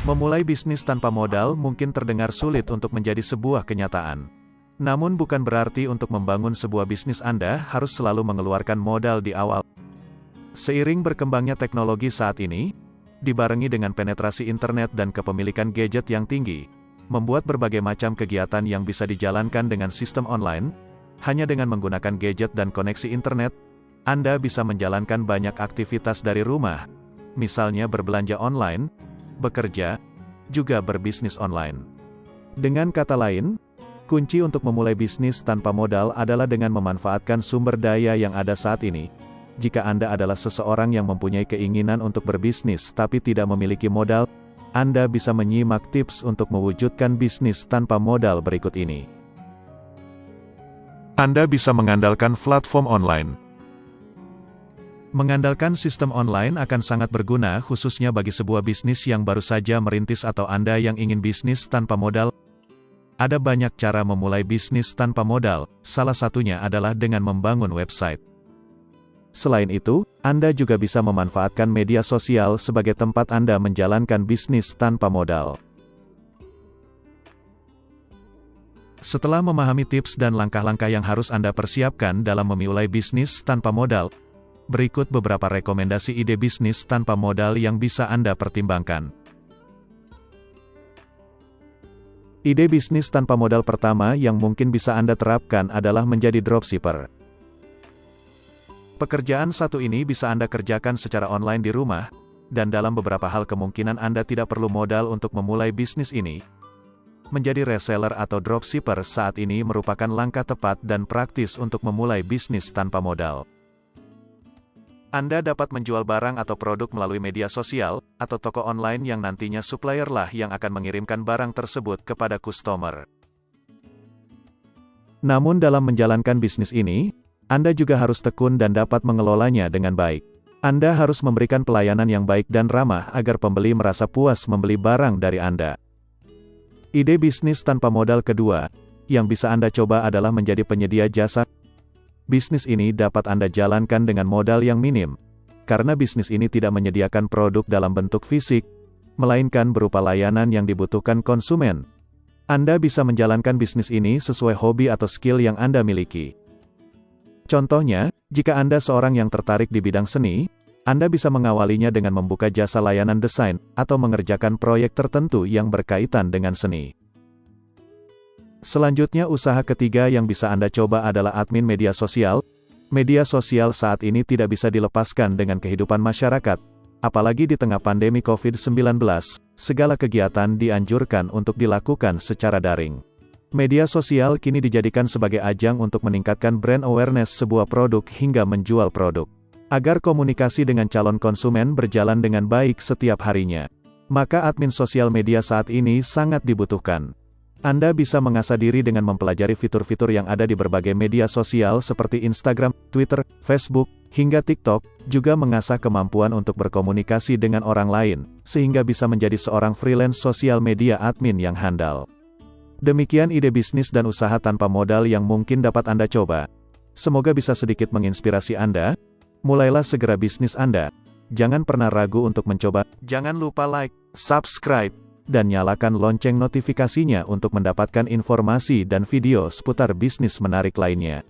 Memulai bisnis tanpa modal mungkin terdengar sulit untuk menjadi sebuah kenyataan. Namun bukan berarti untuk membangun sebuah bisnis Anda harus selalu mengeluarkan modal di awal. Seiring berkembangnya teknologi saat ini, dibarengi dengan penetrasi internet dan kepemilikan gadget yang tinggi, membuat berbagai macam kegiatan yang bisa dijalankan dengan sistem online, hanya dengan menggunakan gadget dan koneksi internet, Anda bisa menjalankan banyak aktivitas dari rumah, misalnya berbelanja online, bekerja, juga berbisnis online. Dengan kata lain, kunci untuk memulai bisnis tanpa modal adalah dengan memanfaatkan sumber daya yang ada saat ini. Jika Anda adalah seseorang yang mempunyai keinginan untuk berbisnis tapi tidak memiliki modal, Anda bisa menyimak tips untuk mewujudkan bisnis tanpa modal berikut ini. Anda bisa mengandalkan platform online. Mengandalkan sistem online akan sangat berguna khususnya bagi sebuah bisnis yang baru saja merintis atau Anda yang ingin bisnis tanpa modal. Ada banyak cara memulai bisnis tanpa modal, salah satunya adalah dengan membangun website. Selain itu, Anda juga bisa memanfaatkan media sosial sebagai tempat Anda menjalankan bisnis tanpa modal. Setelah memahami tips dan langkah-langkah yang harus Anda persiapkan dalam memulai bisnis tanpa modal, Berikut beberapa rekomendasi ide bisnis tanpa modal yang bisa Anda pertimbangkan. Ide bisnis tanpa modal pertama yang mungkin bisa Anda terapkan adalah menjadi dropshipper. Pekerjaan satu ini bisa Anda kerjakan secara online di rumah, dan dalam beberapa hal kemungkinan Anda tidak perlu modal untuk memulai bisnis ini. Menjadi reseller atau dropshipper saat ini merupakan langkah tepat dan praktis untuk memulai bisnis tanpa modal. Anda dapat menjual barang atau produk melalui media sosial, atau toko online yang nantinya supplier lah yang akan mengirimkan barang tersebut kepada customer. Namun dalam menjalankan bisnis ini, Anda juga harus tekun dan dapat mengelolanya dengan baik. Anda harus memberikan pelayanan yang baik dan ramah agar pembeli merasa puas membeli barang dari Anda. Ide bisnis tanpa modal kedua, yang bisa Anda coba adalah menjadi penyedia jasa bisnis ini dapat Anda jalankan dengan modal yang minim. Karena bisnis ini tidak menyediakan produk dalam bentuk fisik, melainkan berupa layanan yang dibutuhkan konsumen. Anda bisa menjalankan bisnis ini sesuai hobi atau skill yang Anda miliki. Contohnya, jika Anda seorang yang tertarik di bidang seni, Anda bisa mengawalinya dengan membuka jasa layanan desain, atau mengerjakan proyek tertentu yang berkaitan dengan seni. Selanjutnya usaha ketiga yang bisa Anda coba adalah admin media sosial. Media sosial saat ini tidak bisa dilepaskan dengan kehidupan masyarakat. Apalagi di tengah pandemi COVID-19, segala kegiatan dianjurkan untuk dilakukan secara daring. Media sosial kini dijadikan sebagai ajang untuk meningkatkan brand awareness sebuah produk hingga menjual produk. Agar komunikasi dengan calon konsumen berjalan dengan baik setiap harinya. Maka admin sosial media saat ini sangat dibutuhkan. Anda bisa mengasah diri dengan mempelajari fitur-fitur yang ada di berbagai media sosial seperti Instagram, Twitter, Facebook, hingga TikTok, juga mengasah kemampuan untuk berkomunikasi dengan orang lain, sehingga bisa menjadi seorang freelance sosial media admin yang handal. Demikian ide bisnis dan usaha tanpa modal yang mungkin dapat Anda coba. Semoga bisa sedikit menginspirasi Anda. Mulailah segera bisnis Anda. Jangan pernah ragu untuk mencoba. Jangan lupa like, subscribe, dan nyalakan lonceng notifikasinya untuk mendapatkan informasi dan video seputar bisnis menarik lainnya.